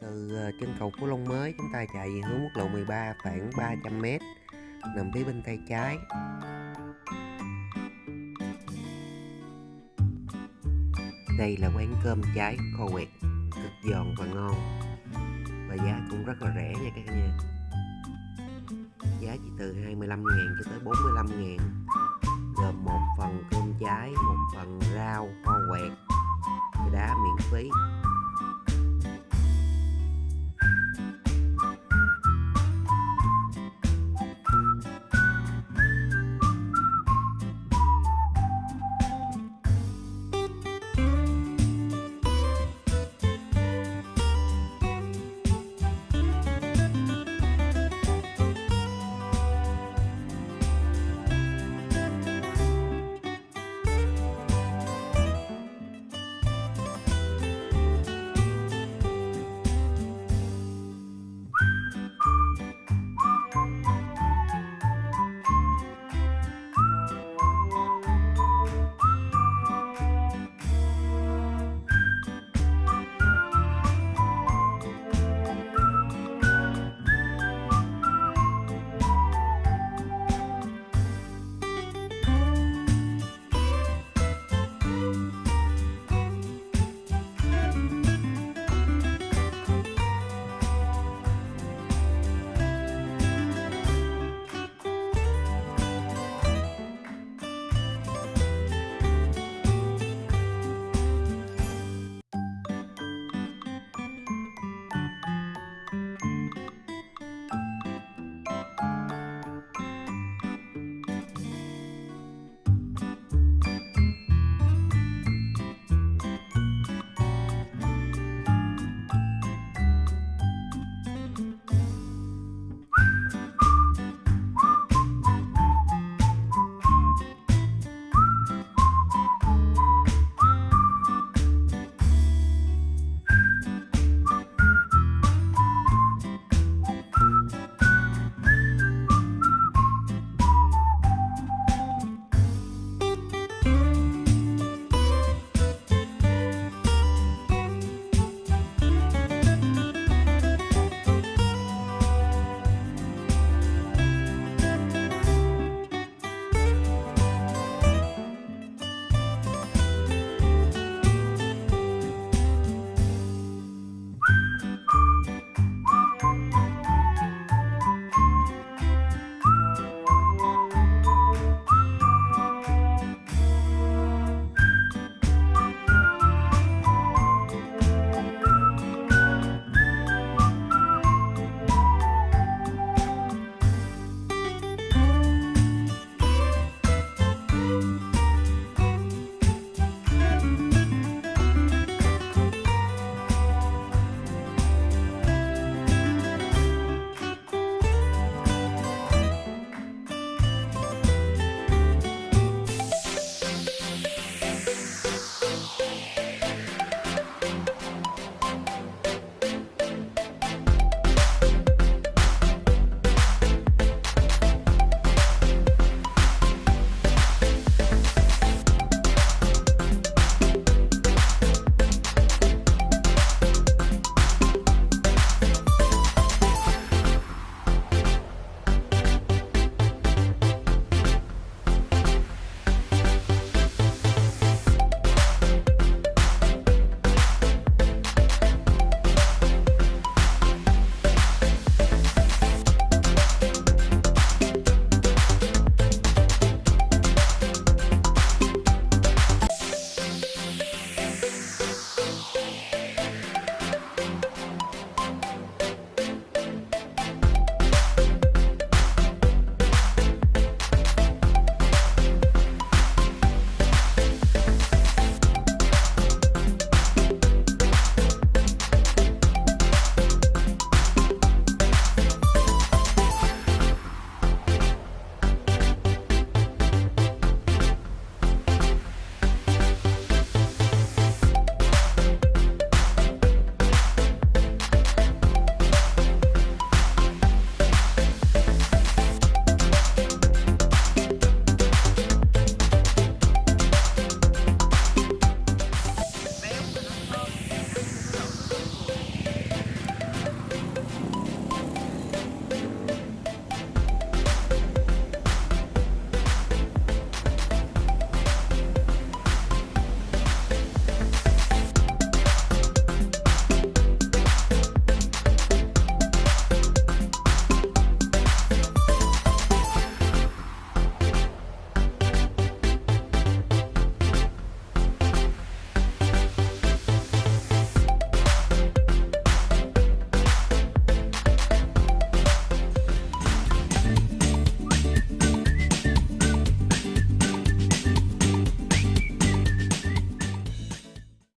Từ ờ, chân cầu Phú Long mới chúng ta chạy về hướng quốc lộ 13 khoảng 300m nằm phía bên tay trái. Đây là quán cơm trái kho quẹt cực giòn và ngon và giá cũng rất là rẻ nha các nhà. Giá chỉ từ 25 ngàn cho tới 45 ngàn gồm một phần cơm trái một phần rau kho quẹt, đá miễn phí